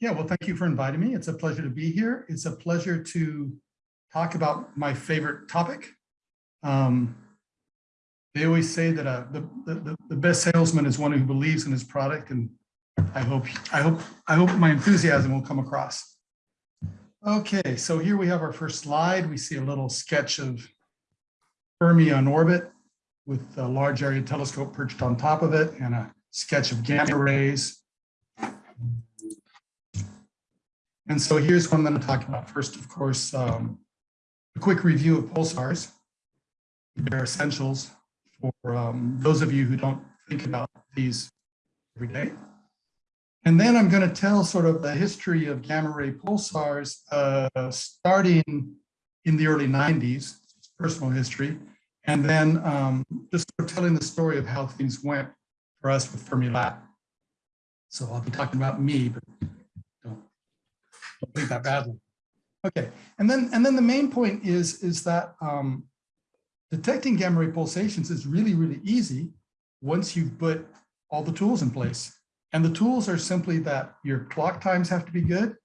Yeah, well, thank you for inviting me. It's a pleasure to be here. It's a pleasure to talk about my favorite topic. Um, they always say that uh, the, the, the best salesman is one who believes in his product, and I hope I hope I hope my enthusiasm will come across. Okay, so here we have our first slide. We see a little sketch of Fermi on orbit with a large area telescope perched on top of it and a sketch of gamma rays. And so here's one that I'm talking about. First, of course, um, a quick review of pulsars. They're essentials for um, those of you who don't think about these every day. And then I'm going to tell sort of the history of gamma ray pulsars uh, starting in the early 90s, personal history, and then um, just sort of telling the story of how things went for us with Fermi LAT. So I'll be talking about me, but don't think that badly. Okay, and then and then the main point is is that um, detecting gamma ray pulsations is really really easy once you've put all the tools in place. And the tools are simply that your clock times have to be good.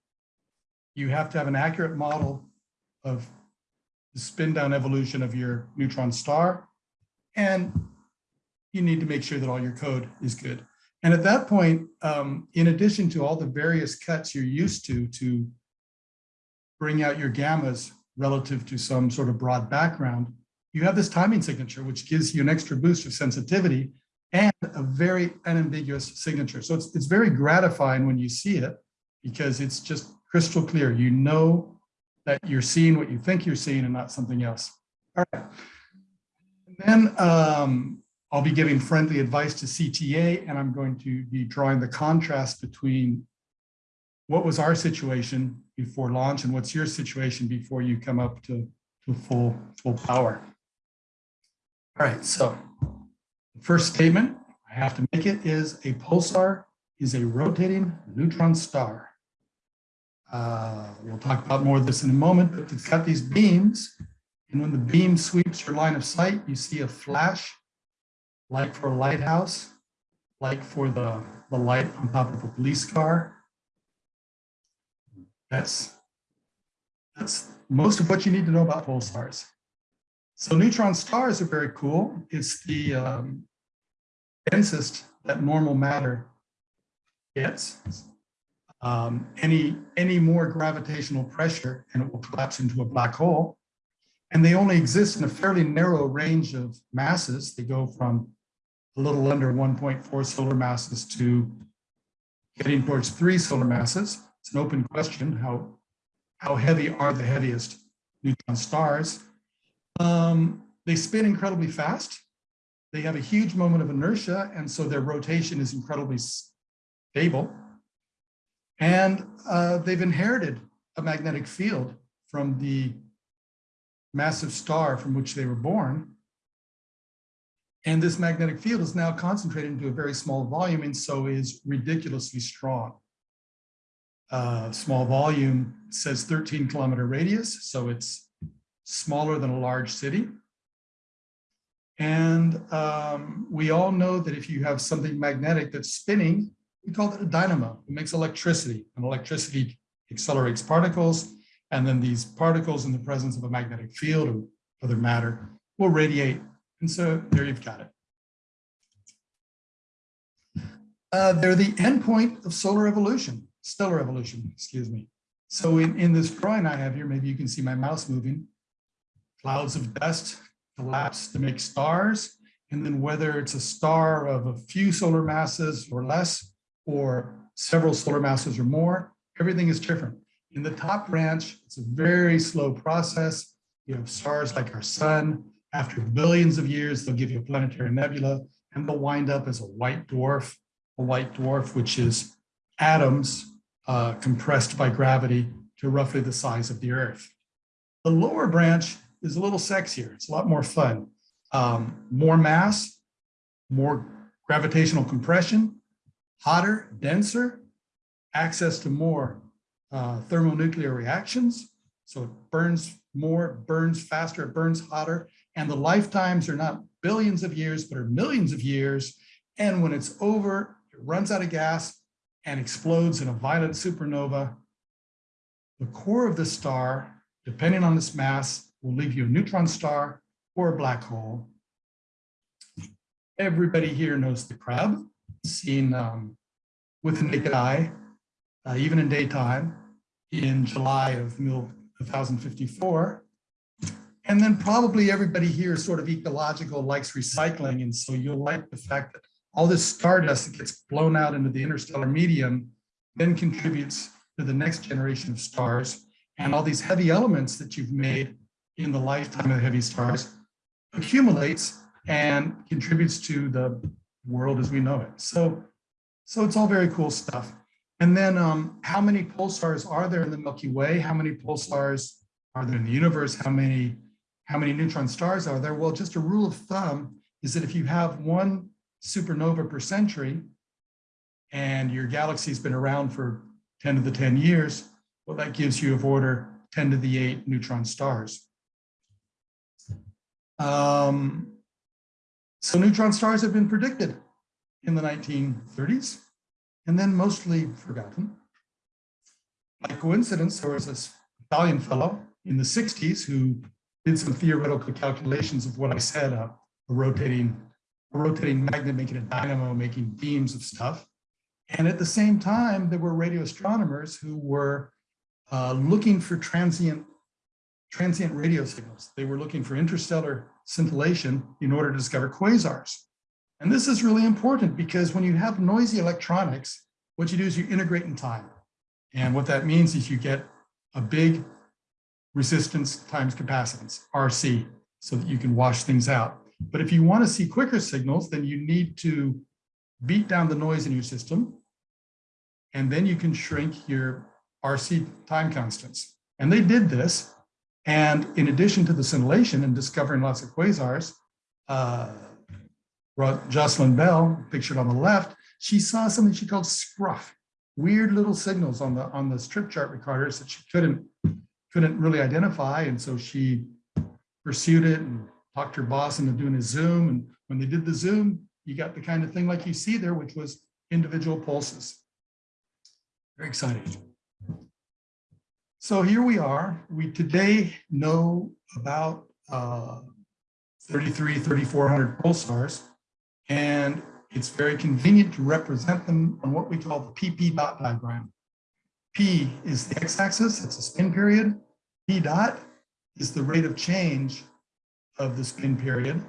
You have to have an accurate model of the spin down evolution of your neutron star. And you need to make sure that all your code is good. And at that point, um, in addition to all the various cuts you're used to, to bring out your gammas relative to some sort of broad background, you have this timing signature, which gives you an extra boost of sensitivity and a very unambiguous signature. So it's, it's very gratifying when you see it because it's just crystal clear. You know that you're seeing what you think you're seeing and not something else. All right. And then um, I'll be giving friendly advice to CTA and I'm going to be drawing the contrast between what was our situation before launch and what's your situation before you come up to, to full, full power. All right, so the first statement I have to make it is a pulsar is a rotating neutron star. Uh, we'll talk about more of this in a moment, but it's got these beams. And when the beam sweeps your line of sight, you see a flash, like for a lighthouse, like for the, the light on top of a police car. That's, that's most of what you need to know about pulsars. So neutron stars are very cool. It's the um, densest that normal matter gets. Um, any, any more gravitational pressure and it will collapse into a black hole. And they only exist in a fairly narrow range of masses. They go from a little under 1.4 solar masses to getting towards three solar masses. It's an open question. How, how heavy are the heaviest neutron stars? Um, they spin incredibly fast. They have a huge moment of inertia, and so their rotation is incredibly stable. And uh, they've inherited a magnetic field from the massive star from which they were born. And this magnetic field is now concentrated into a very small volume and so is ridiculously strong. Uh, small volume says 13 kilometer radius, so it's smaller than a large city. And um, we all know that if you have something magnetic that's spinning, we call it a dynamo. It makes electricity, and electricity accelerates particles, and then these particles in the presence of a magnetic field or other matter will radiate. And so there you've got it. Uh, they're the endpoint of solar evolution, stellar evolution, excuse me. So in, in this drawing I have here, maybe you can see my mouse moving, clouds of dust collapse to make stars. And then whether it's a star of a few solar masses or less, or several solar masses or more, everything is different. In the top branch, it's a very slow process. You have stars like our sun. After billions of years, they'll give you a planetary nebula, and they'll wind up as a white dwarf, a white dwarf, which is atoms uh, compressed by gravity to roughly the size of the Earth. The lower branch is a little sexier. It's a lot more fun. Um, more mass, more gravitational compression, hotter, denser, access to more uh, thermonuclear reactions. So it burns more, burns faster, it burns hotter, and the lifetimes are not billions of years, but are millions of years. And when it's over, it runs out of gas and explodes in a violent supernova, the core of the star, depending on its mass, will leave you a neutron star or a black hole. Everybody here knows the crab, seen um, with the naked eye, uh, even in daytime, in July of 1054. And then probably everybody here is sort of ecological, likes recycling. And so you'll like the fact that all this stardust that gets blown out into the interstellar medium then contributes to the next generation of stars. And all these heavy elements that you've made in the lifetime of heavy stars accumulates and contributes to the world as we know it. So, so it's all very cool stuff. And then um, how many pulsars are there in the Milky Way? How many pulsars are there in the universe? How many, how many neutron stars are there? Well, just a rule of thumb is that if you have one supernova per century and your galaxy's been around for 10 to the 10 years, well, that gives you of order 10 to the 8 neutron stars. Um, so neutron stars have been predicted in the 1930s and then mostly forgotten. By coincidence, there was this Italian fellow in the 60s who did some theoretical calculations of what I said, uh, a rotating, a rotating magnet making a dynamo, making beams of stuff. And at the same time, there were radio astronomers who were uh, looking for transient, transient radio signals. They were looking for interstellar scintillation in order to discover quasars. And this is really important because when you have noisy electronics, what you do is you integrate in time. And what that means is you get a big resistance times capacitance, RC, so that you can wash things out. But if you want to see quicker signals, then you need to beat down the noise in your system, and then you can shrink your RC time constants. And they did this. And in addition to the scintillation and discovering lots of quasars, uh, Jocelyn Bell, pictured on the left, she saw something she called scruff, weird little signals on the on the strip chart recorders that she couldn't couldn't really identify. And so she pursued it and talked her boss into doing a Zoom. And when they did the Zoom, you got the kind of thing like you see there, which was individual pulses. Very exciting. So here we are. We today know about uh, 33, 3,400 pulsars. And it's very convenient to represent them on what we call the PP dot diagram. P is the x-axis, it's a spin period. P dot is the rate of change of the spin period,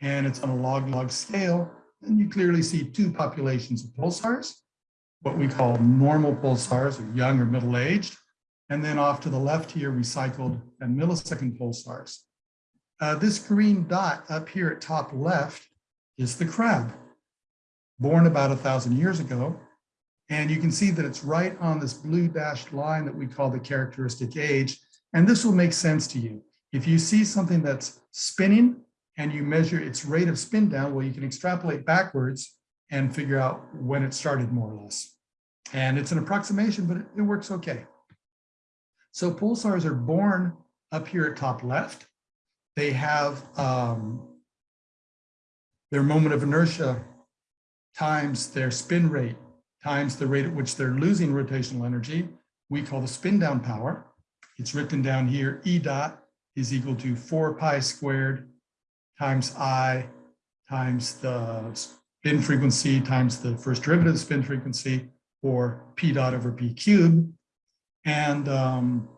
and it's on a log-log scale. And you clearly see two populations of pulsars, what we call normal pulsars, or young or middle-aged, and then off to the left here, recycled and millisecond pulsars. Uh, this green dot up here at top left is the crab, born about a thousand years ago. And you can see that it's right on this blue dashed line that we call the characteristic age. And this will make sense to you. If you see something that's spinning and you measure its rate of spin down, well, you can extrapolate backwards and figure out when it started more or less. And it's an approximation, but it, works okay. So pulsars are born up here at top left. They have um, their moment of inertia times their spin rate times the rate at which they're losing rotational energy, we call the spin down power. It's written down here, E dot is equal to 4 pi squared times I times the spin frequency times the first derivative of spin frequency, or P dot over P cubed. And um,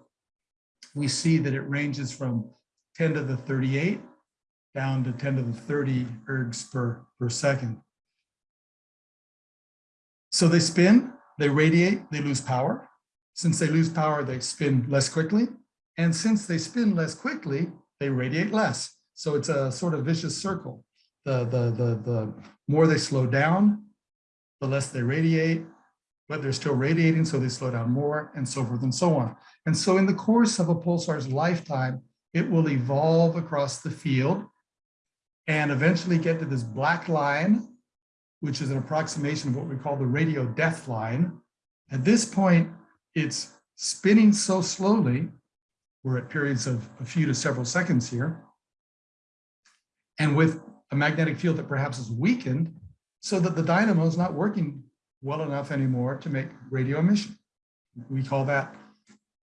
we see that it ranges from 10 to the 38 down to 10 to the 30 ergs per, per second. So they spin, they radiate, they lose power. Since they lose power, they spin less quickly. And since they spin less quickly, they radiate less. So it's a sort of vicious circle. The, the, the, the more they slow down, the less they radiate, but they're still radiating, so they slow down more, and so forth and so on. And so in the course of a pulsar's lifetime, it will evolve across the field and eventually get to this black line, which is an approximation of what we call the radio death line. At this point, it's spinning so slowly, we're at periods of a few to several seconds here, and with a magnetic field that perhaps is weakened so that the dynamo is not working well enough anymore to make radio emission. We call that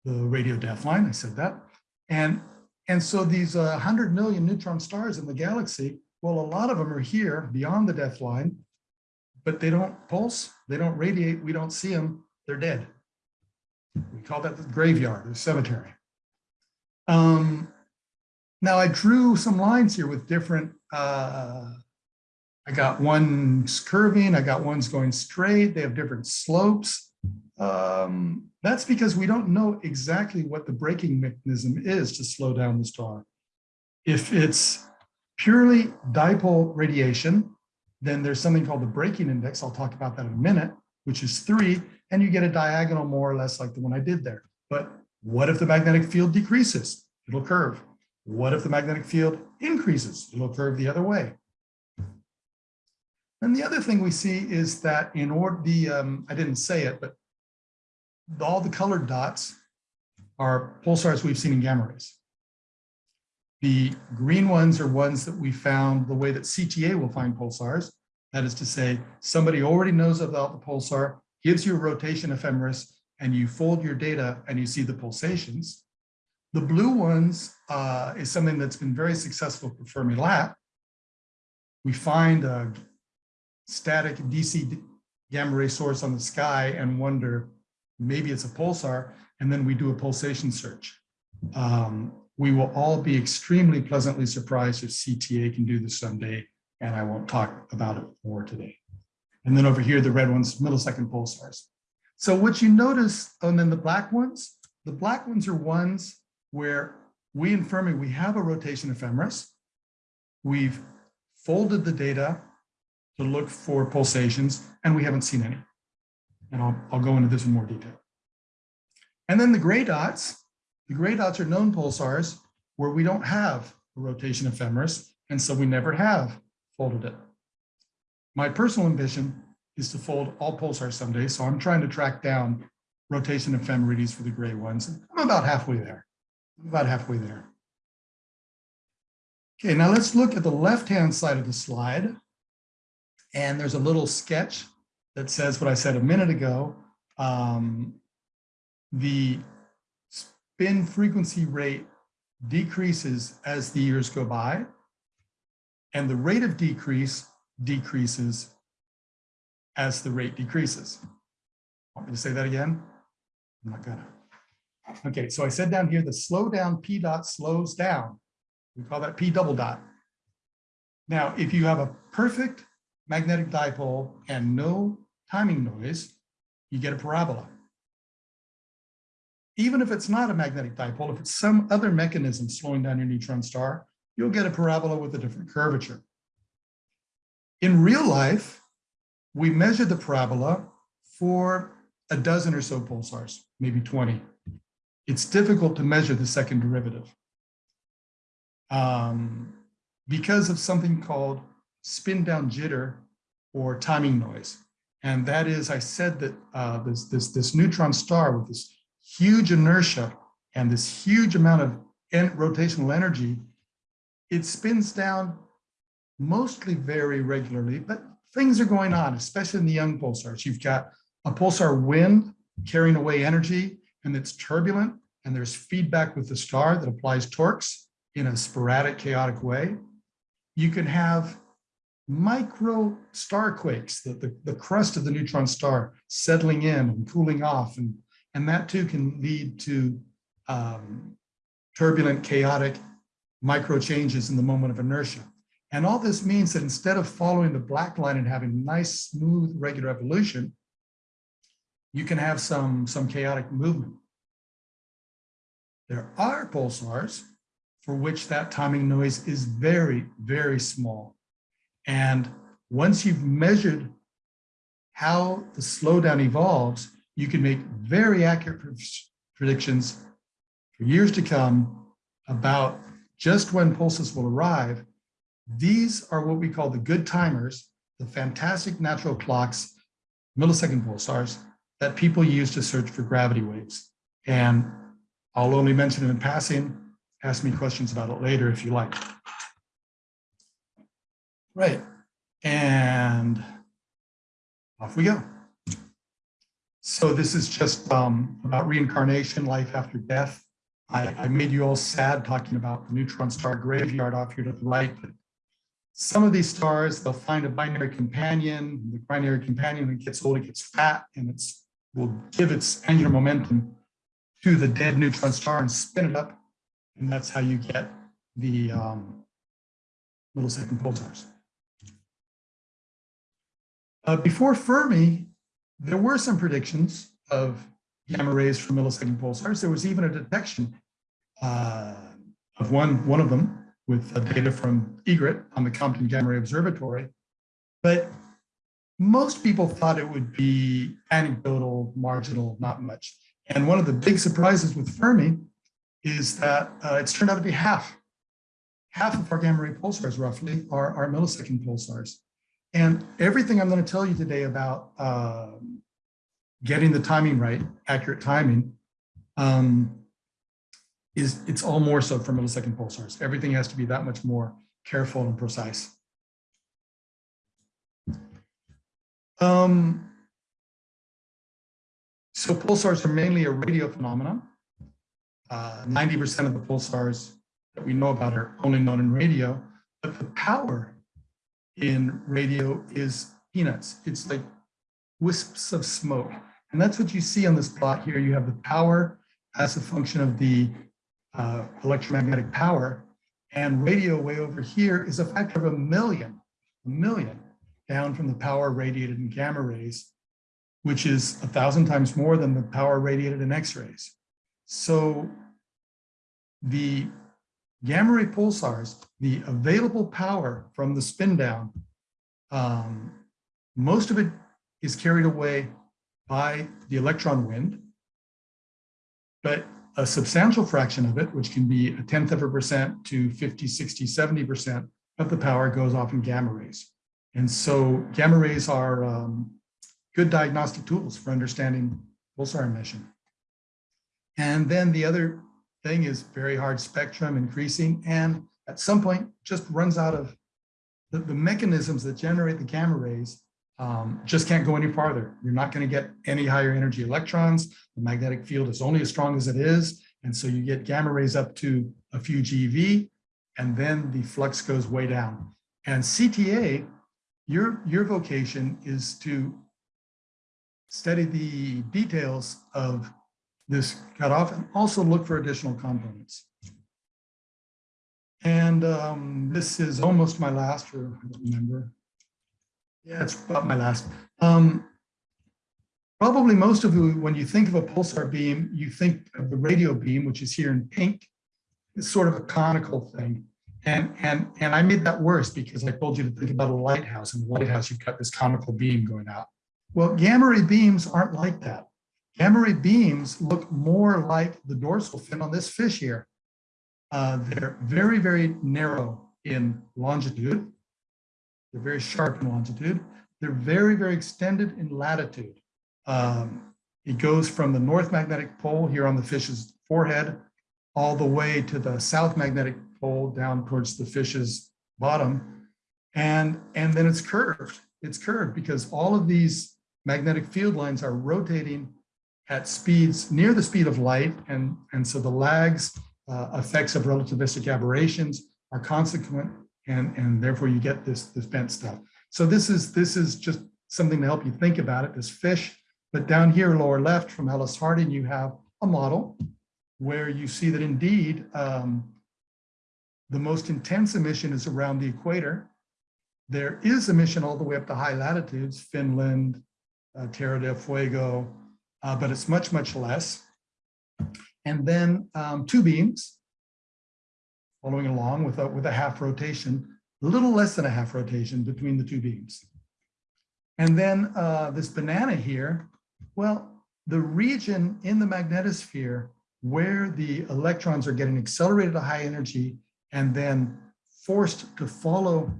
the radio death line. I said that. And, and so these uh, 100 million neutron stars in the galaxy, well, a lot of them are here beyond the death line, but they don't pulse, they don't radiate, we don't see them, they're dead. We call that the graveyard, the cemetery. Um, now I drew some lines here with different, uh, I got ones curving, I got ones going straight, they have different slopes. Um, that's because we don't know exactly what the braking mechanism is to slow down the star. If it's purely dipole radiation, then there's something called the braking index. I'll talk about that in a minute, which is three, and you get a diagonal more or less like the one I did there. But what if the magnetic field decreases? It'll curve. What if the magnetic field increases? It'll curve the other way. And the other thing we see is that in order the, um, I didn't say it, but all the colored dots are pulsars we've seen in gamma rays. The green ones are ones that we found the way that CTA will find pulsars. That is to say, somebody already knows about the pulsar, gives you a rotation ephemeris, and you fold your data and you see the pulsations. The blue ones uh, is something that's been very successful for Fermi LAT. We find a static DC gamma ray source on the sky and wonder, maybe it's a pulsar, and then we do a pulsation search. Um, we will all be extremely pleasantly surprised if CTA can do this someday, and I won't talk about it more today. And then over here, the red ones, millisecond pulsars. So what you notice, oh, and then the black ones, the black ones are ones where we in Fermi, we have a rotation ephemeris. We've folded the data to look for pulsations, and we haven't seen any. And I'll, I'll go into this in more detail. And then the gray dots, the gray dots are known pulsars where we don't have a rotation ephemeris, and so we never have folded it. My personal ambition is to fold all pulsars someday, so I'm trying to track down rotation ephemerides for the gray ones. I'm about halfway there, about halfway there. Okay, now let's look at the left-hand side of the slide. And there's a little sketch that says what I said a minute ago. Um, the spin frequency rate decreases as the years go by, and the rate of decrease decreases as the rate decreases. Want me to say that again? I'm not gonna. Okay, so I said down here, the slow down P dot slows down. We call that P double dot. Now, if you have a perfect magnetic dipole and no timing noise, you get a parabola. Even if it's not a magnetic dipole, if it's some other mechanism slowing down your neutron star, you'll get a parabola with a different curvature. In real life, we measure the parabola for a dozen or so pulsars, maybe 20. It's difficult to measure the second derivative um, because of something called spin down jitter or timing noise. And that is, I said that uh, this, this, this neutron star with this huge inertia and this huge amount of rotational energy, it spins down mostly very regularly, but things are going on, especially in the young pulsars. You've got a pulsar wind carrying away energy and it's turbulent and there's feedback with the star that applies torques in a sporadic, chaotic way. You can have micro star quakes, the, the, the crust of the neutron star settling in and cooling off. And, and that too can lead to um, turbulent, chaotic micro changes in the moment of inertia. And all this means that instead of following the black line and having nice, smooth, regular evolution, you can have some, some chaotic movement. There are pulsars for which that timing noise is very, very small. And once you've measured how the slowdown evolves, you can make very accurate predictions for years to come about just when pulses will arrive. These are what we call the good timers, the fantastic natural clocks, millisecond pulsars that people use to search for gravity waves. And I'll only mention it in passing, ask me questions about it later if you like. Right. And off we go. So this is just um, about reincarnation, life after death. I, I made you all sad talking about the neutron star graveyard off here to the right, but some of these stars, they'll find a binary companion. The binary companion, when it gets old, it gets fat, and it will give its angular momentum to the dead neutron star and spin it up. And that's how you get the um, millisecond pulsars. Uh, before Fermi, there were some predictions of gamma rays from millisecond pulsars. There was even a detection uh, of one, one of them with uh, data from EGRET on the Compton Gamma Ray Observatory. But most people thought it would be anecdotal, marginal, not much. And one of the big surprises with Fermi is that uh, it's turned out to be half. Half of our gamma ray pulsars roughly are, are millisecond pulsars. And everything I'm going to tell you today about um, getting the timing right, accurate timing, um, is it's all more so for millisecond pulsars. Everything has to be that much more careful and precise. Um, so pulsars are mainly a radio phenomenon. 90% uh, of the pulsars that we know about are only known in radio, but the power in radio is peanuts. It's like wisps of smoke. And that's what you see on this plot here. You have the power as a function of the uh, electromagnetic power. And radio way over here is a factor of a million, a million down from the power radiated in gamma rays, which is a thousand times more than the power radiated in X-rays. So the gamma ray pulsars, the available power from the spin down, um, most of it is carried away by the electron wind, but a substantial fraction of it, which can be a tenth of a percent to 50, 60, 70% of the power goes off in gamma rays. And so gamma rays are um, good diagnostic tools for understanding pulsar emission. And then the other thing is very hard spectrum increasing and at some point just runs out of the, the mechanisms that generate the gamma rays um, just can't go any farther. You're not going to get any higher energy electrons. The magnetic field is only as strong as it is. And so you get gamma rays up to a few GeV, and then the flux goes way down. And CTA, your, your vocation is to study the details of this cutoff and also look for additional components. And um, this is almost my last, or I don't remember. Yeah, it's about my last. Um, probably most of you, when you think of a pulsar beam, you think of the radio beam, which is here in pink. It's sort of a conical thing. And, and, and I made that worse because I told you to think about a lighthouse. In the lighthouse, you've got this conical beam going out. Well, gamma ray beams aren't like that. Gamma beams look more like the dorsal fin on this fish here. Uh, they're very, very narrow in longitude. They're very sharp in longitude. They're very, very extended in latitude. Um, it goes from the north magnetic pole here on the fish's forehead all the way to the south magnetic pole down towards the fish's bottom. And, and then it's curved. It's curved because all of these magnetic field lines are rotating at speeds near the speed of light. And, and so the lags, uh, effects of relativistic aberrations are consequent and, and therefore you get this, this bent stuff. So this is, this is just something to help you think about it, this fish. But down here, lower left from Alice Harding, you have a model where you see that indeed um, the most intense emission is around the equator. There is emission all the way up to high latitudes, Finland, uh, Tierra del Fuego, uh, but it's much, much less. And then um, two beams following along with a, with a half rotation, a little less than a half rotation between the two beams. And then uh, this banana here, well, the region in the magnetosphere where the electrons are getting accelerated to high energy and then forced to follow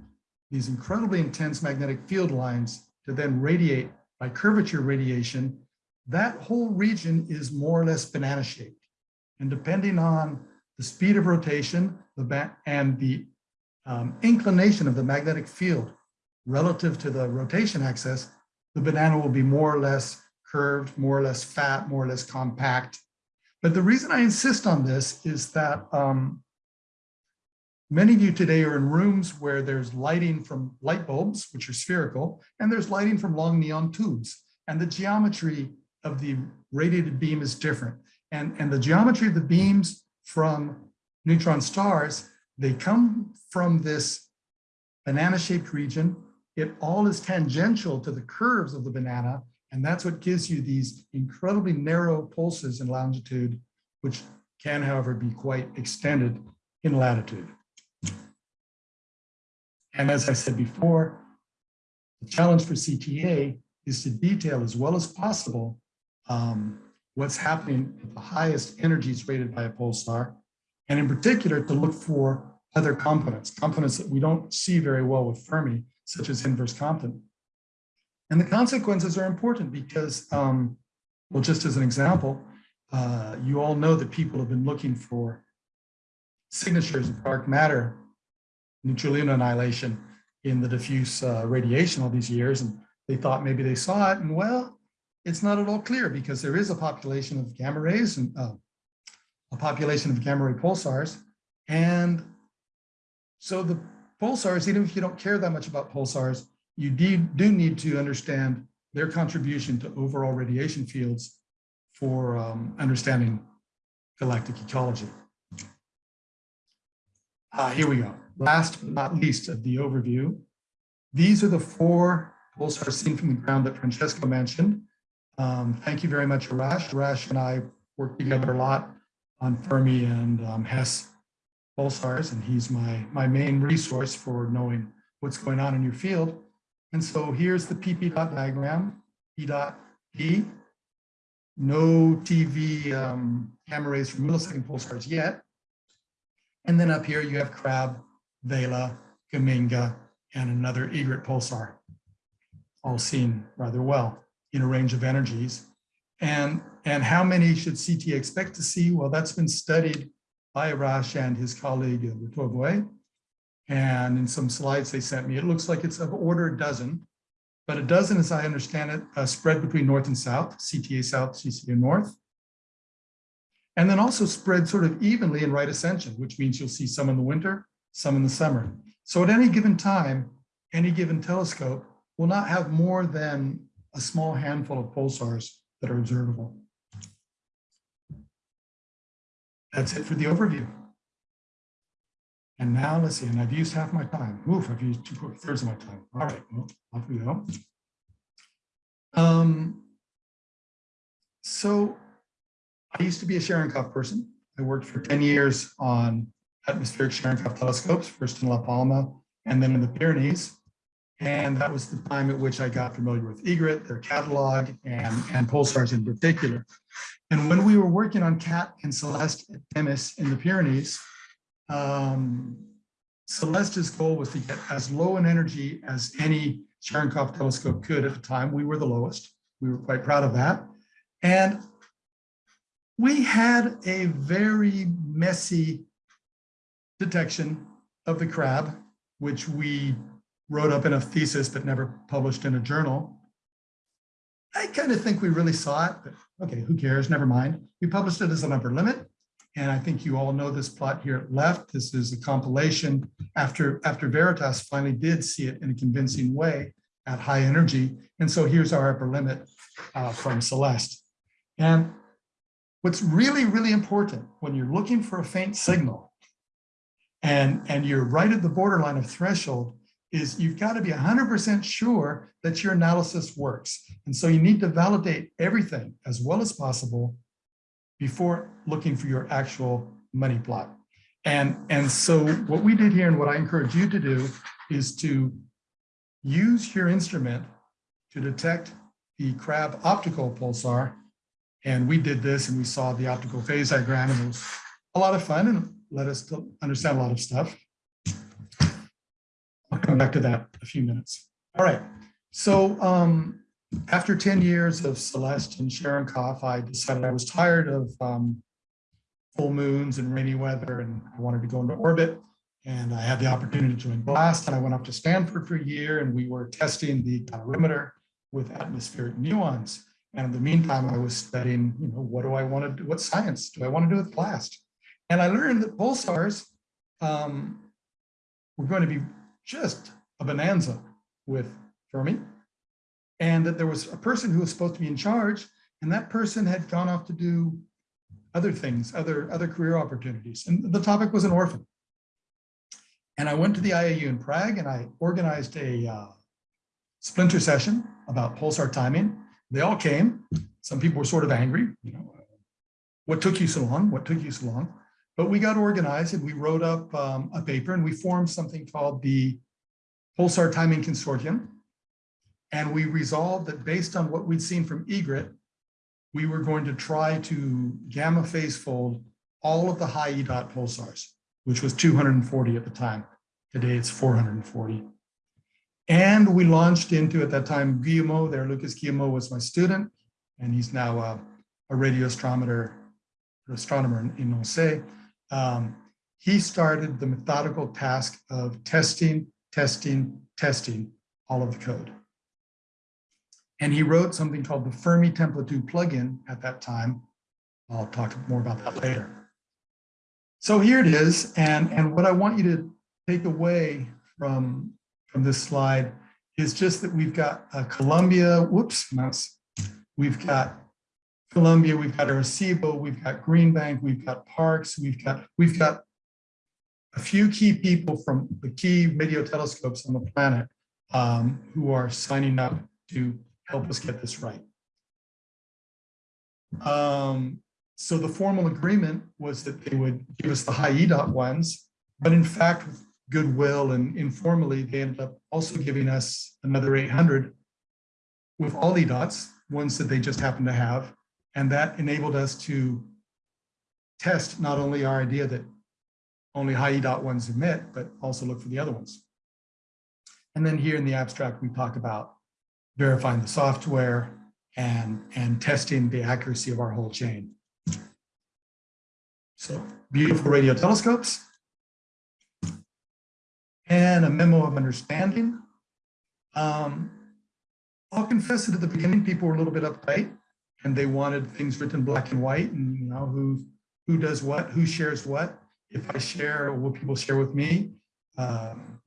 these incredibly intense magnetic field lines to then radiate by curvature radiation, that whole region is more or less banana shaped. And depending on the speed of rotation the and the um, inclination of the magnetic field relative to the rotation axis, the banana will be more or less curved, more or less fat, more or less compact. But the reason I insist on this is that um, many of you today are in rooms where there's lighting from light bulbs, which are spherical, and there's lighting from long neon tubes. And the geometry of the radiated beam is different. And, and the geometry of the beams from neutron stars, they come from this banana-shaped region. It all is tangential to the curves of the banana, and that's what gives you these incredibly narrow pulses in longitude, which can, however, be quite extended in latitude. And as I said before, the challenge for CTA is to detail as well as possible um, what's happening at the highest energies rated by a pulsar, and in particular to look for other components, components that we don't see very well with Fermi, such as inverse Compton. And the consequences are important because, um, well, just as an example, uh, you all know that people have been looking for signatures of dark matter, neutralino annihilation in the diffuse uh, radiation all these years. And they thought maybe they saw it. And well, it's not at all clear because there is a population of gamma rays and uh, a population of gamma ray pulsars. And so the pulsars, even if you don't care that much about pulsars, you do need to understand their contribution to overall radiation fields for um, understanding galactic ecology. Uh, here we go. Last but not least of the overview. These are the four pulsars seen from the ground that Francesco mentioned. Um, thank you very much, Arash. Arash and I work together a lot on Fermi and um, Hess pulsars, and he's my, my main resource for knowing what's going on in your field. And so here's the PP dot diagram, P dot P. No TeV um, rays from millisecond pulsars yet. And then up here you have Crab, Vela, Geminga, and another EGRET pulsar, all seen rather well in a range of energies. And, and how many should CT expect to see? Well, that's been studied by Arash and his colleague Rutovoy. And in some slides they sent me, it looks like it's of order a dozen, but a dozen, as I understand it, uh, spread between north and south, CTA south, CTA north. And then also spread sort of evenly in right ascension, which means you'll see some in the winter, some in the summer. So at any given time, any given telescope will not have more than a small handful of pulsars that are observable. That's it for the overview. And now let's see, and I've used half my time. Oof, I've used two thirds of my time. All right, well, off we go. Um, so I used to be a Cherenkov person. I worked for 10 years on atmospheric Cherenkov telescopes, first in La Palma and then in the Pyrenees. And that was the time at which I got familiar with EGRET, their catalog, and, and pulsars in particular. And when we were working on CAT and Celeste at Themis in the Pyrenees, um, Celeste's goal was to get as low an energy as any Cherenkov telescope could at the time. We were the lowest. We were quite proud of that. And we had a very messy detection of the crab, which we wrote up in a thesis but never published in a journal. I kind of think we really saw it, but okay, who cares? Never mind. We published it as an upper limit. And I think you all know this plot here left. This is a compilation after, after Veritas finally did see it in a convincing way at high energy. And so here's our upper limit uh, from Celeste. And what's really, really important when you're looking for a faint signal and, and you're right at the borderline of threshold is you've got to be 100% sure that your analysis works. And so you need to validate everything as well as possible before looking for your actual money plot. And, and so what we did here and what I encourage you to do is to use your instrument to detect the Crab optical pulsar. And we did this and we saw the optical phase diagram and it was a lot of fun and let us understand a lot of stuff. Come back to that in a few minutes. All right. So um, after 10 years of Celeste and Cherenkov, I decided I was tired of um, full moons and rainy weather and I wanted to go into orbit. And I had the opportunity to join GLAST and I went up to Stanford for a year and we were testing the calorimeter with atmospheric muons. And in the meantime, I was studying, you know, what do I want to do? What science do I want to do with GLAST? And I learned that pulsars um, were going to be just a bonanza with Fermi. And that there was a person who was supposed to be in charge, and that person had gone off to do other things, other, other career opportunities. And the topic was an orphan. And I went to the IAU in Prague and I organized a uh, splinter session about pulsar timing. They all came. Some people were sort of angry, you know, what took you so long? What took you so long? But we got organized and we wrote up um, a paper and we formed something called the Pulsar Timing Consortium. And we resolved that based on what we'd seen from EGRET, we were going to try to gamma phase fold all of the high E dot pulsars, which was 240 at the time. Today it's 440. And we launched into, at that time, Guillemot there, Lucas Guillemot was my student, and he's now a, a radio astronomer, astronomer in, in Nançay. Um, he started the methodical task of testing, testing, testing all of the code. And he wrote something called the Fermi Tempo2 plugin at that time. I'll talk more about that later. So here it is. And, and what I want you to take away from, from this slide is just that we've got a Columbia, whoops, mouse. We've got Columbia, we've got Arecibo, we've got Green Bank, we've got Parkes, we've got, we've got a few key people from the key radio telescopes on the planet um, who are signing up to help us get this right. Um, so the formal agreement was that they would give us the high EDOT ones, but in fact, with goodwill and informally, they ended up also giving us another 800 with all EDOTs, ones that they just happened to have. And that enabled us to test not only our idea that only high EDOT ones emit, but also look for the other ones. And then here in the abstract, we talk about verifying the software and, and testing the accuracy of our whole chain. So beautiful radio telescopes and a memo of understanding. Um, I'll confess that at the beginning, people were a little bit uptight and they wanted things written black and white and you know who who does what, who shares what. If I share, will people share with me? Um,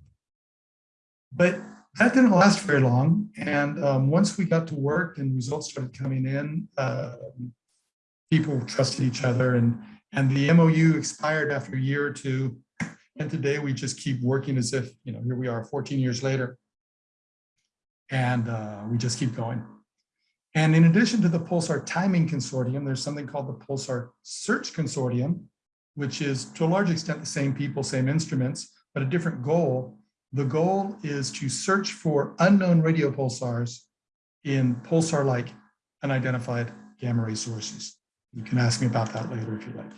but that didn't last very long. And um, once we got to work and results started coming in, uh, people trusted each other and, and the MOU expired after a year or two. And today we just keep working as if, you know, here we are 14 years later. And uh, we just keep going. And in addition to the Pulsar Timing Consortium, there's something called the Pulsar Search Consortium, which is to a large extent the same people, same instruments, but a different goal the goal is to search for unknown radio pulsars in pulsar-like unidentified gamma ray sources. You can ask me about that later if you like.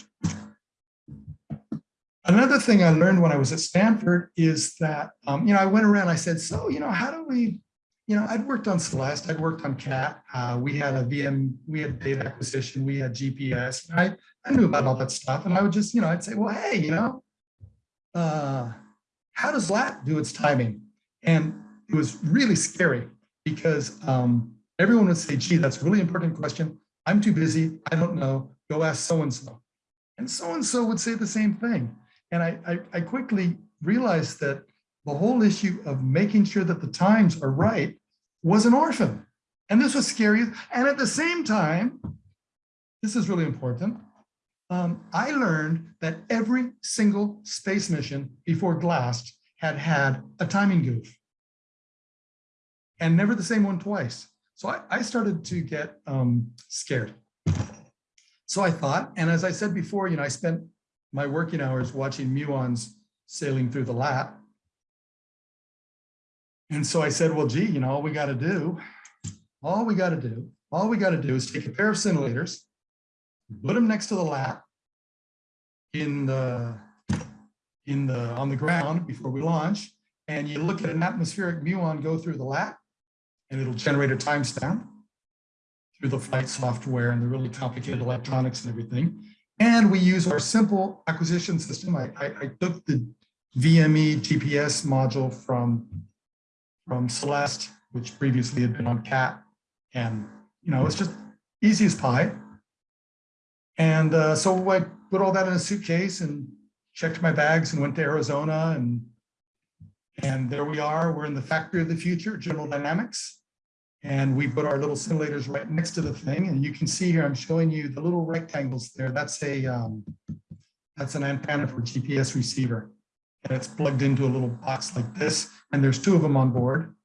Another thing I learned when I was at Stanford is that, um, you know, I went around, I said, so, you know, how do we, you know, I'd worked on Celeste, I'd worked on CAT, uh, we had a VM, we had data acquisition, we had GPS, And I, I knew about all that stuff. And I would just, you know, I'd say, well, hey, you know, uh, how does LAT do its timing? And it was really scary because um, everyone would say, gee, that's a really important question. I'm too busy. I don't know. Go ask so-and-so. And so-and-so would say the same thing. And I, I, I quickly realized that the whole issue of making sure that the times are right was an orphan. And this was scary. And at the same time, this is really important, um, I learned that every single space mission before GLAST had had a timing goof and never the same one twice. So I, I started to get um, scared. So I thought, and as I said before, you know, I spent my working hours watching muons sailing through the LAT. And so I said, well, gee, you know, all we got to do, all we got to do, all we got to do is take a pair of scintillators put them next to the LAT in the in the on the ground before we launch, and you look at an atmospheric muon go through the LAT, and it'll generate a timestamp through the flight software and the really complicated electronics and everything. And we use our simple acquisition system. I, I, I took the VME GPS module from, from Celeste, which previously had been on CAT, and you know, it's just easy as pie. And uh, so I put all that in a suitcase and checked my bags and went to Arizona and and there we are. We're in the factory of the future, General Dynamics. And we put our little scintillators right next to the thing. And you can see here, I'm showing you the little rectangles there. That's a um, that's an antenna for GPS receiver. And it's plugged into a little box like this. And there's two of them on board.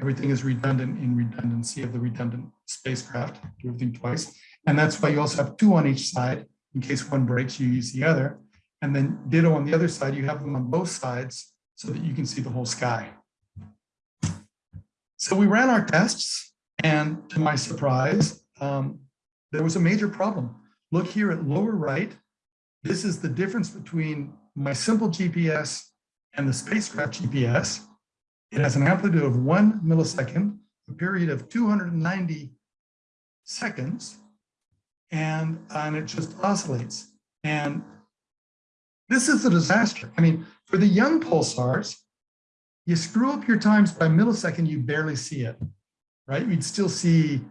Everything is redundant in redundancy of the redundant spacecraft, do everything twice. And that's why you also have two on each side. In case one breaks, you use the other. And then ditto on the other side, you have them on both sides so that you can see the whole sky. So we ran our tests and to my surprise, um, there was a major problem. Look here at lower right. This is the difference between my simple GPS and the spacecraft GPS. It has an amplitude of one millisecond, a period of 290 seconds, and, and it just oscillates. And this is a disaster. I mean, for the young pulsars, you screw up your times by millisecond, you barely see it, right? You'd still see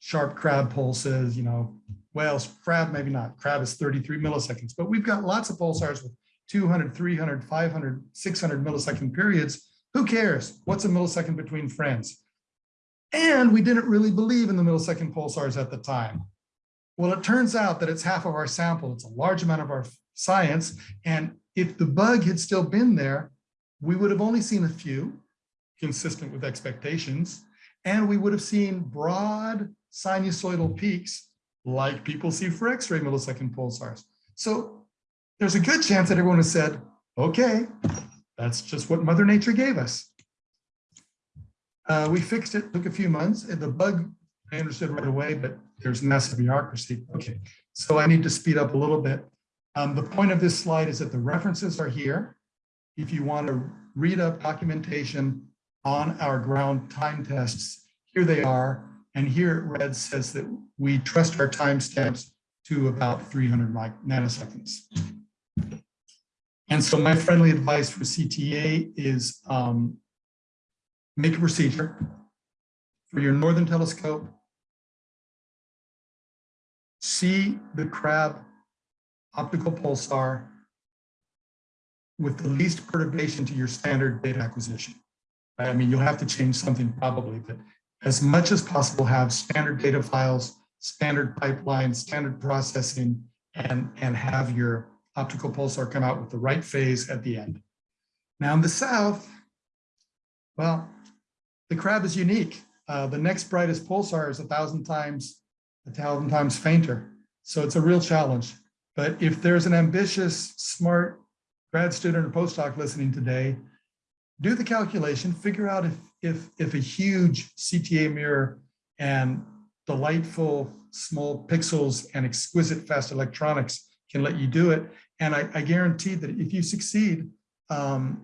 sharp crab pulses, you know, whales, crab, maybe not. Crab is 33 milliseconds, but we've got lots of pulsars with 200, 300, 500, 600 millisecond periods. Who cares? What's a millisecond between friends? And we didn't really believe in the millisecond pulsars at the time. Well, it turns out that it's half of our sample. It's a large amount of our science. And if the bug had still been there, we would have only seen a few consistent with expectations. And we would have seen broad sinusoidal peaks like people see for X-ray millisecond pulsars. So there's a good chance that everyone has said, okay, that's just what Mother Nature gave us. Uh, we fixed it, took a few months, the bug I understood right away, but there's massive bureaucracy. Okay, so I need to speed up a little bit. Um, the point of this slide is that the references are here. If you want to read up documentation on our ground time tests, here they are. And here it red says that we trust our timestamps to about 300 nanoseconds. And so my friendly advice for CTA is um, make a procedure for your northern telescope. See the crab optical pulsar with the least perturbation to your standard data acquisition. I mean, you'll have to change something probably, but as much as possible have standard data files, standard pipelines, standard processing, and, and have your optical pulsar come out with the right phase at the end. Now in the south, well, the crab is unique. Uh, the next brightest pulsar is a thousand times, a thousand times fainter. So it's a real challenge. But if there's an ambitious, smart grad student or postdoc listening today, do the calculation, figure out if, if, if a huge CTA mirror and delightful small pixels and exquisite fast electronics can let you do it. And I, I guarantee that if you succeed, um,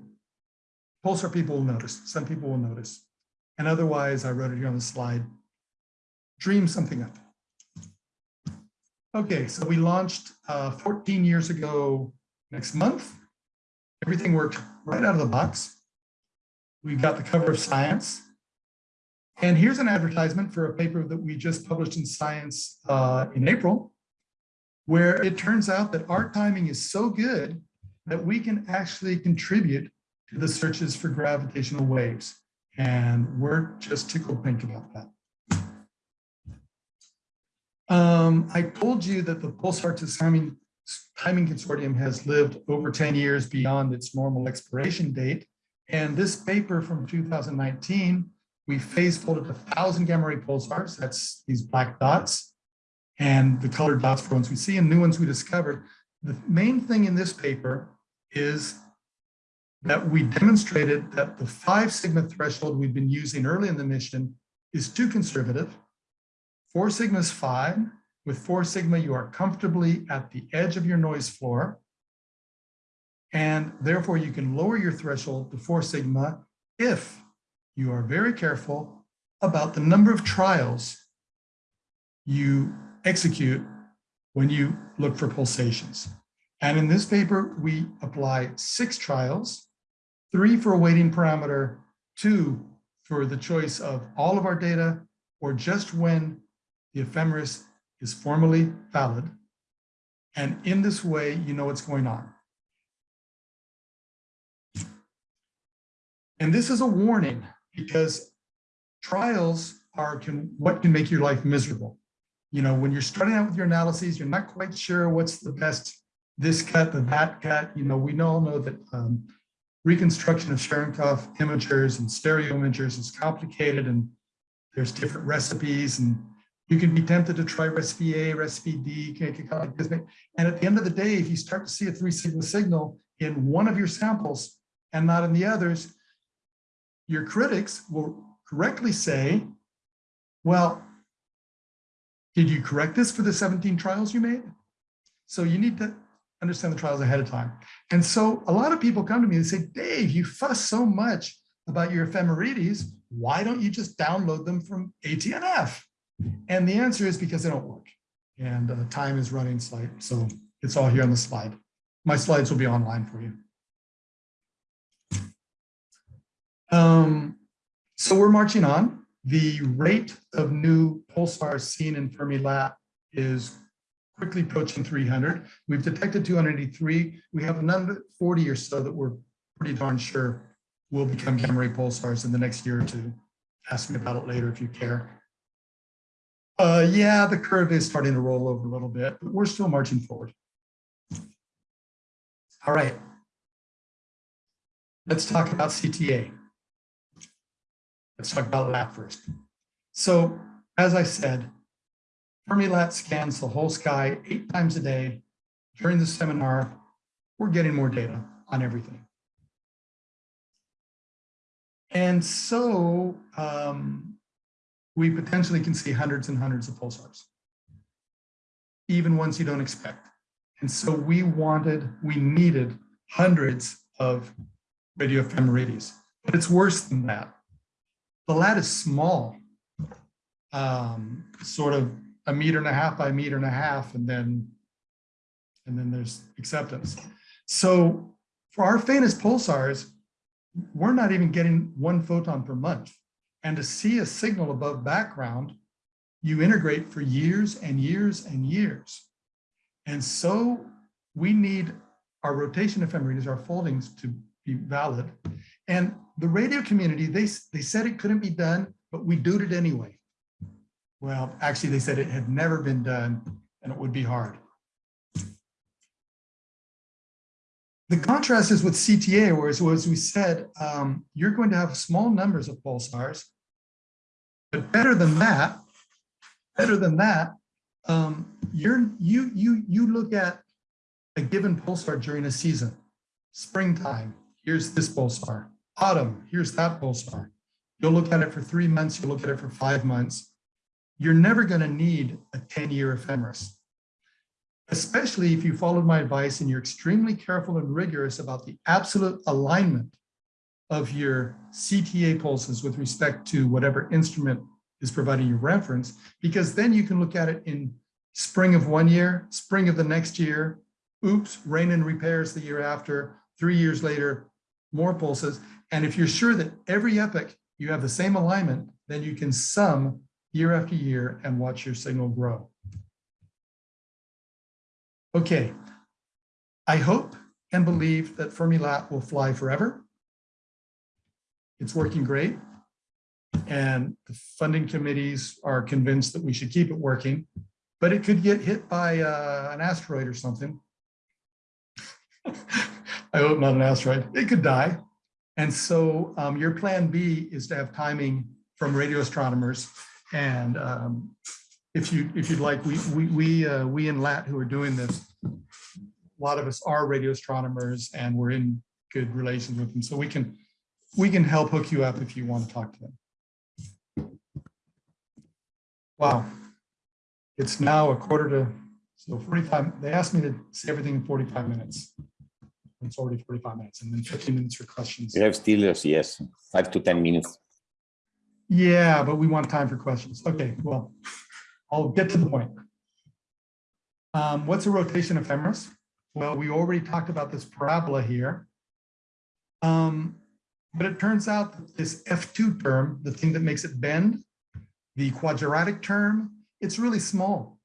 Pulsar people will notice, some people will notice. And otherwise, I wrote it here on the slide, dream something up. Okay, so we launched uh, 14 years ago next month. Everything worked right out of the box. We got the cover of Science. And here's an advertisement for a paper that we just published in Science uh, in April, where it turns out that our timing is so good that we can actually contribute to the searches for gravitational waves. And we're just tickled pink about that. Um, I told you that the Pulsar timing, timing consortium has lived over 10 years beyond its normal expiration date. And this paper from 2019, we phase folded a thousand gamma ray pulsars, that's these black dots, and the colored dots for ones we see and new ones we discovered. The main thing in this paper is that we demonstrated that the five sigma threshold we've been using early in the mission is too conservative Four sigma is fine. With four sigma, you are comfortably at the edge of your noise floor. And therefore, you can lower your threshold to four sigma if you are very careful about the number of trials you execute when you look for pulsations. And in this paper, we apply six trials, three for a weighting parameter, two for the choice of all of our data, or just when the ephemeris is formally valid. And in this way, you know what's going on. And this is a warning because trials are can, what can make your life miserable. You know, when you're starting out with your analyses, you're not quite sure what's the best this cut, the that cut. You know, we all know that um, reconstruction of Cherenkov imagers and stereo imagers is complicated and there's different recipes and you can be tempted to try recipe A, recipe D, and at the end of the day, if you start to see a three sigma signal in one of your samples and not in the others, your critics will correctly say, well, did you correct this for the 17 trials you made? So you need to understand the trials ahead of time. And so a lot of people come to me and say, Dave, you fuss so much about your ephemerides. Why don't you just download them from ATNF? And the answer is because they don't work. And uh, time is running slight. So it's all here on the slide. My slides will be online for you. Um, so we're marching on. The rate of new pulsars seen in Fermi LAT is quickly approaching 300. We've detected 283. We have another 40 or so that we're pretty darn sure will become gamma ray pulsars in the next year or two. Ask me about it later if you care. Uh, yeah, the curve is starting to roll over a little bit, but we're still marching forward. All right. Let's talk about CTA. Let's talk about LAT first. So as I said, Fermi LAT scans the whole sky eight times a day. During the seminar, we're getting more data on everything. And so um, we potentially can see hundreds and hundreds of pulsars, even ones you don't expect. And so we wanted, we needed hundreds of radio ephemerides, but it's worse than that. The LAT is small, um, sort of a meter and a half by a meter and a half, and then, and then there's acceptance. So for our faintest pulsars, we're not even getting one photon per month. And to see a signal above background, you integrate for years and years and years. And so we need our rotation ephemeris, our foldings to be valid. And the radio community, they, they said it couldn't be done, but we do it anyway. Well, actually, they said it had never been done and it would be hard. The contrast is with CTA, whereas as we said, um, you're going to have small numbers of pulsars, but better than that, better than that, um, you're, you, you, you look at a given pulsar during a season. Springtime, here's this pulsar. Autumn, here's that pulsar. You'll look at it for three months, you'll look at it for five months. You're never gonna need a 10-year ephemeris especially if you followed my advice and you're extremely careful and rigorous about the absolute alignment of your CTA pulses with respect to whatever instrument is providing you reference, because then you can look at it in spring of one year, spring of the next year, oops, rain and repairs the year after, three years later, more pulses. And if you're sure that every epoch you have the same alignment, then you can sum year after year and watch your signal grow. Okay, I hope and believe that Fermi LAT will fly forever. It's working great. And the funding committees are convinced that we should keep it working, but it could get hit by uh, an asteroid or something. I hope not an asteroid. It could die. And so um, your plan B is to have timing from radio astronomers and um, if you if you'd like, we we we uh, we in LAT who are doing this, a lot of us are radio astronomers and we're in good relations with them, so we can we can help hook you up if you want to talk to them. Wow, it's now a quarter to so 45. They asked me to say everything in 45 minutes. It's already 45 minutes, and then 15 minutes for questions. You have still yes, five to 10 minutes. Yeah, but we want time for questions. Okay, well. I'll get to the point. Um, what's a rotation ephemeris? Well, we already talked about this parabola here. Um, but it turns out that this F2 term, the thing that makes it bend, the quadratic term, it's really small.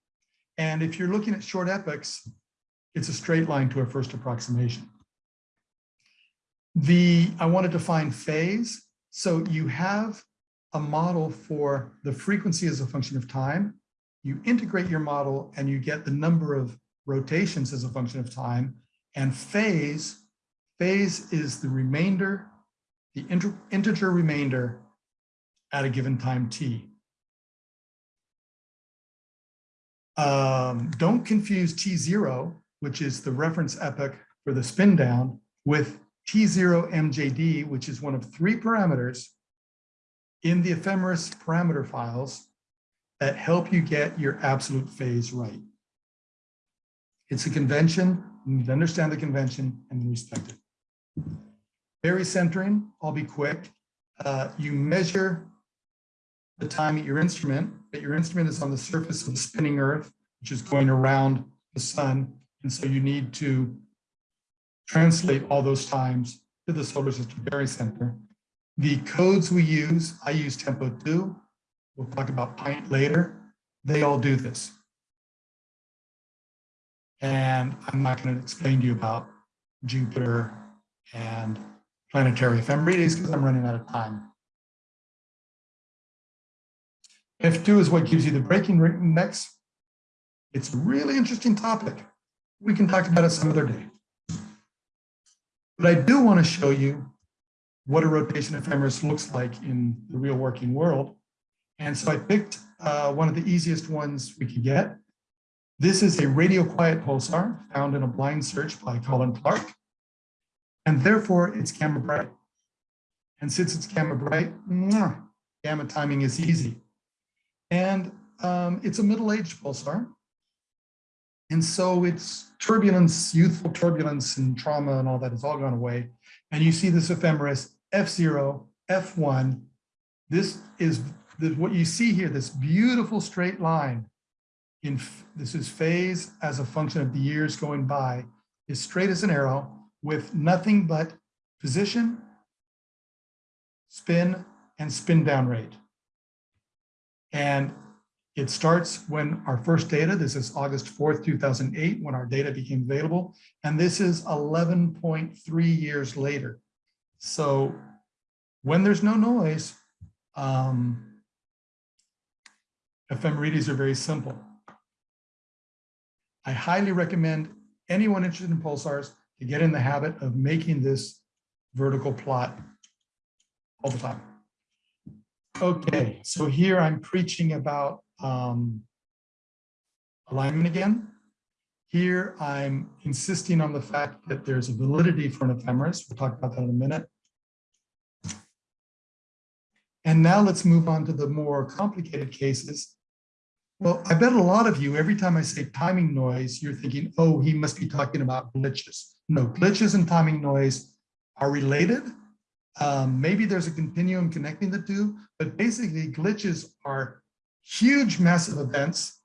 And if you're looking at short epochs, it's a straight line to a first approximation. The, I want to define phase. So you have a model for the frequency as a function of time. You integrate your model and you get the number of rotations as a function of time. And phase, phase is the remainder, the integer remainder at a given time t. Um, don't confuse T0, which is the reference epoch for the spin down, with T0 MJD, which is one of three parameters in the ephemeris parameter files that help you get your absolute phase right. It's a convention, you need to understand the convention and respect it. Barycentering, I'll be quick. Uh, you measure the time at your instrument, but your instrument is on the surface of the spinning earth, which is going around the sun. And so you need to translate all those times to the solar system barycenter. The codes we use, I use Tempo 2. We'll talk about Pint later. They all do this. And I'm not going to explain to you about Jupiter and planetary ephemerides because I'm running out of time. F2 is what gives you the braking index. It's a really interesting topic. We can talk about it some other day. But I do want to show you what a rotation ephemeris looks like in the real working world. And so I picked uh, one of the easiest ones we could get. This is a radio quiet pulsar found in a blind search by Colin Clark. And therefore it's gamma bright. And since it's gamma bright, mwah, gamma timing is easy. And um, it's a middle-aged pulsar. And so it's turbulence, youthful turbulence and trauma and all that has all gone away. And you see this ephemeris F0, F1. This is the, what you see here, this beautiful straight line. In This is phase as a function of the years going by, is straight as an arrow with nothing but position, spin, and spin down rate. And it starts when our first data, this is August 4th, 2008, when our data became available. And this is 11.3 years later. So when there's no noise, um, ephemerides are very simple. I highly recommend anyone interested in pulsars to get in the habit of making this vertical plot all the time. Okay, so here I'm preaching about um, alignment again. Here I'm insisting on the fact that there's a validity for an ephemeris. We'll talk about that in a minute. And now let's move on to the more complicated cases. Well, I bet a lot of you, every time I say timing noise, you're thinking, oh, he must be talking about glitches. No, glitches and timing noise are related. Um, maybe there's a continuum connecting the two, but basically glitches are huge massive events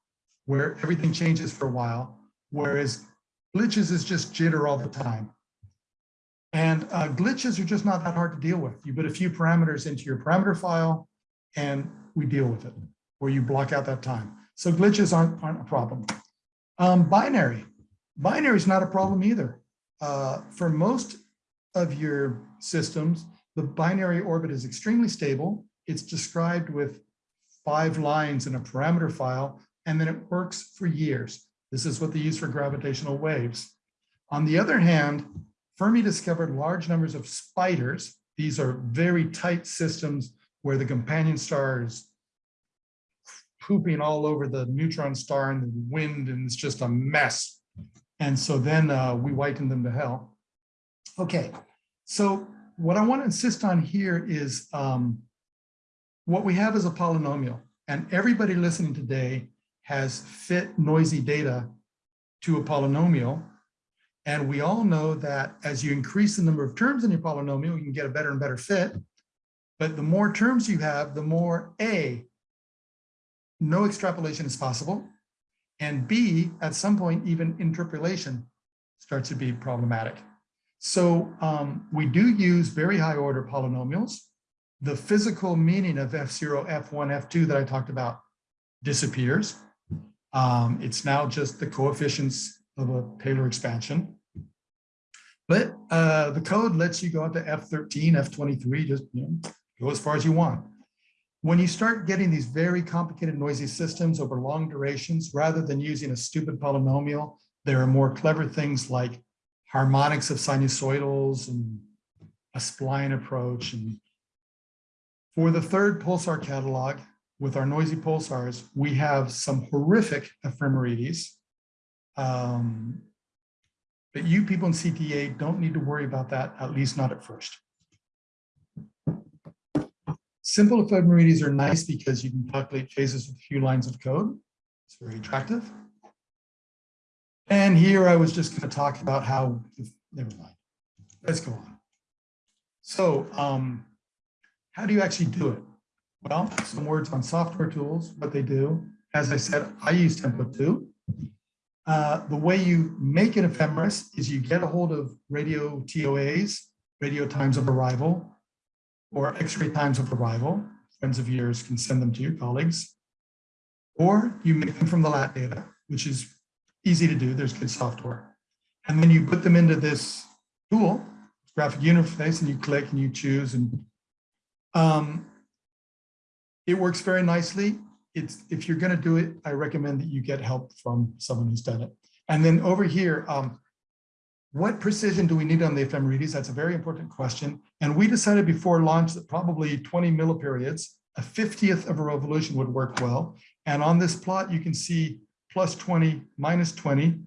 where everything changes for a while, whereas glitches is just jitter all the time. And uh, glitches are just not that hard to deal with. You put a few parameters into your parameter file and we deal with it, or you block out that time. So glitches aren't, aren't a problem. Um, binary. Binary is not a problem either. Uh, for most of your systems, the binary orbit is extremely stable. It's described with five lines in a parameter file, and then it works for years. This is what they use for gravitational waves. On the other hand, Fermi discovered large numbers of spiders. These are very tight systems where the companion star is pooping all over the neutron star and the wind, and it's just a mess. And so then uh, we whiten them to hell. Okay, so what I want to insist on here is um, what we have is a polynomial, and everybody listening today has fit noisy data to a polynomial and we all know that as you increase the number of terms in your polynomial, you can get a better and better fit. But the more terms you have, the more A, no extrapolation is possible. And B, at some point, even interpolation starts to be problematic. So um, we do use very high order polynomials. The physical meaning of F0, F1, F2 that I talked about disappears. Um, it's now just the coefficients of a Taylor expansion. But uh, the code lets you go up to F13, F23, just you know, go as far as you want. When you start getting these very complicated noisy systems over long durations, rather than using a stupid polynomial, there are more clever things like harmonics of sinusoidals and a spline approach. And for the third pulsar catalog, with our noisy pulsars, we have some horrific ephemerides. Um, but you people in CTA don't need to worry about that, at least not at first. Simple ephemerides are nice because you can calculate phases with a few lines of code. It's very attractive. And here I was just going to talk about how, never mind. Let's go on. So um, how do you actually do it? Well, some words on software tools, what they do. As I said, I use Tempo2. Uh, the way you make an ephemeris is you get a hold of radio TOAs, radio times of arrival, or X-ray times of arrival. Friends of yours can send them to your colleagues. Or you make them from the LAT data, which is easy to do. There's good software. And then you put them into this tool, graphic interface, and you click and you choose. And um, it works very nicely. It's if you're going to do it, I recommend that you get help from someone who's done it. And then over here, um, what precision do we need on the ephemerides? That's a very important question. And we decided before launch that probably 20 milliperiod, a 50th of a revolution would work well. And on this plot, you can see plus 20, minus 20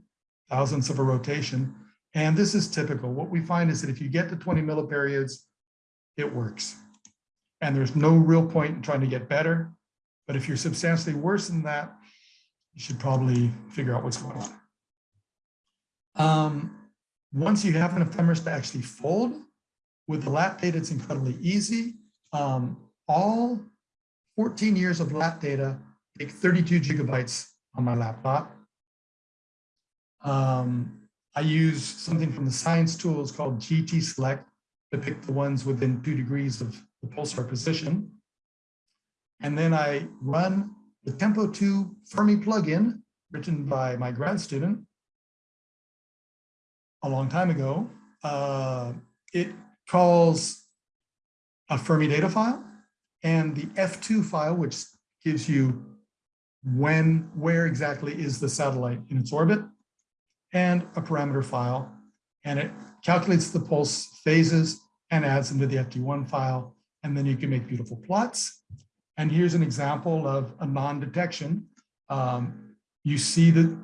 thousandths of a rotation. And this is typical. What we find is that if you get to 20 milliperiods, it works. And there's no real point in trying to get better. But if you're substantially worse than that, you should probably figure out what's going on. Um, once you have an ephemeris to actually fold, with the LAT data, it's incredibly easy. Um, all 14 years of LAT data take 32 gigabytes on my laptop. Um, I use something from the science tools called gtselect to pick the ones within two degrees of the pulsar position. And then I run the Tempo2 Fermi plugin written by my grad student a long time ago. Uh, it calls a Fermi data file and the FT2 file, which gives you when, where exactly is the satellite in its orbit, and a parameter file. And it calculates the pulse phases and adds them to the FT1 file. And then you can make beautiful plots. And here's an example of a non-detection. Um, you see the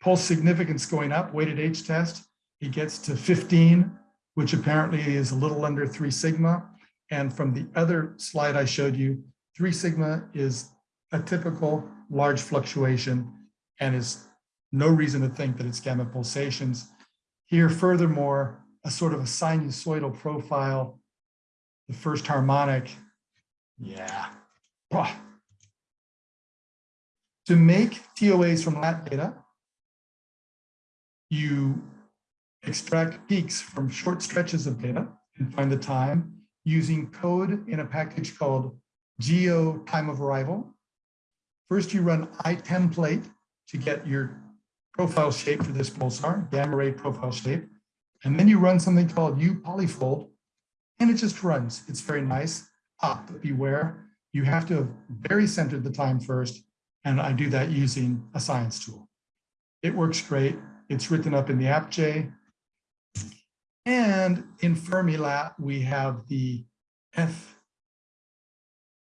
pulse significance going up, weighted H test. It gets to 15, which apparently is a little under three sigma. And from the other slide I showed you, three sigma is a typical large fluctuation and is no reason to think that it's gamma pulsations. Here, furthermore, a sort of a sinusoidal profile, the first harmonic, yeah. To make TOAs from that data, you extract peaks from short stretches of data and find the time using code in a package called geo time of arrival. First, you run iTemplate to get your profile shape for this pulsar, gamma ray profile shape. And then you run something called uPolyfold, and it just runs. It's very nice. Ah, but beware, you have to have barycentered the time first, and I do that using a science tool. It works great. It's written up in the ApJ. And in Fermilab, we have the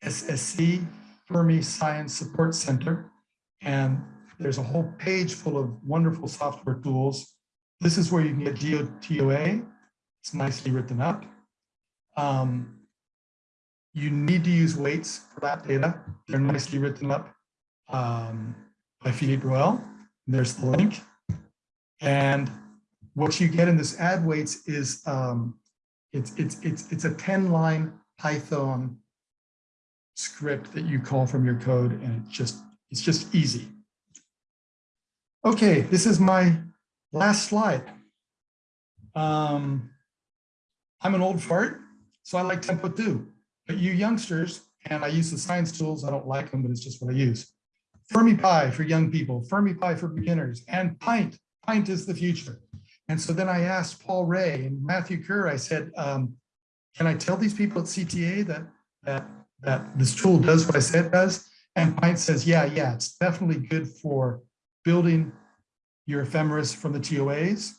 FSSC Fermi Science Support Center. And there's a whole page full of wonderful software tools. This is where you can get GeoTOA. It's nicely written up. Um, you need to use weights for that data. They're nicely written up um, by Philippe Bruel. There's the link. And what you get in this add weights is um, it's, it's, it's, it's a 10 line Python script that you call from your code and it just, it's just easy. Okay, this is my last slide. Um, I'm an old fart, so I like Tempo2. But you youngsters, and I use the science tools, I don't like them, but it's just what I use. Fermipy for young people, Fermipy for beginners, and Pint. Pint is the future. And so then I asked Paul Ray and Matthew Kerr, I said, um, can I tell these people at CTA that, that, that this tool does what I said it does? And Pint says, yeah, yeah, it's definitely good for building your ephemeris from the TOAs.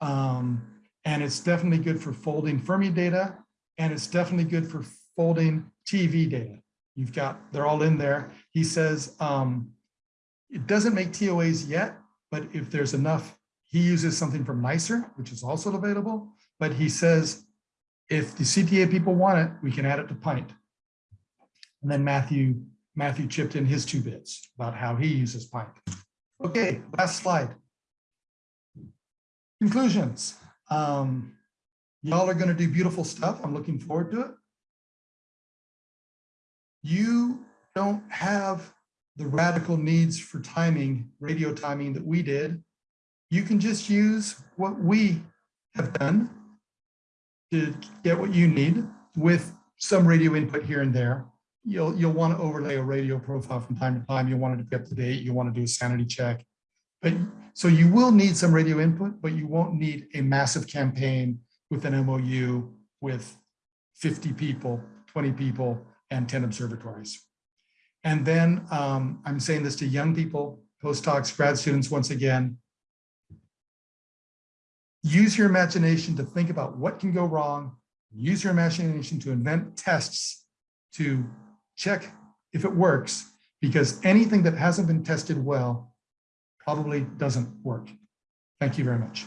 Um, and it's definitely good for folding Fermi data, and it's definitely good for folding TeV data. You've got, they're all in there. He says, um, it doesn't make TOAs yet, but if there's enough, he uses something from NICER, which is also available, but he says, if the CTA people want it, we can add it to Pint. And then Matthew, Matthew chipped in his two bits about how he uses Pint. Okay, last slide. Conclusions. Um, Y'all are gonna do beautiful stuff. I'm looking forward to it. You don't have the radical needs for timing, radio timing that we did. You can just use what we have done to get what you need with some radio input here and there. You'll, you'll want to overlay a radio profile from time to time. You'll want it to be up to date. You'll want to do a sanity check. But so you will need some radio input, but you won't need a massive campaign with an MOU with 50 people, 20 people, and 10 observatories. And then um, I'm saying this to young people, postdocs, grad students, once again, use your imagination to think about what can go wrong. Use your imagination to invent tests to check if it works, because anything that hasn't been tested well probably doesn't work. Thank you very much.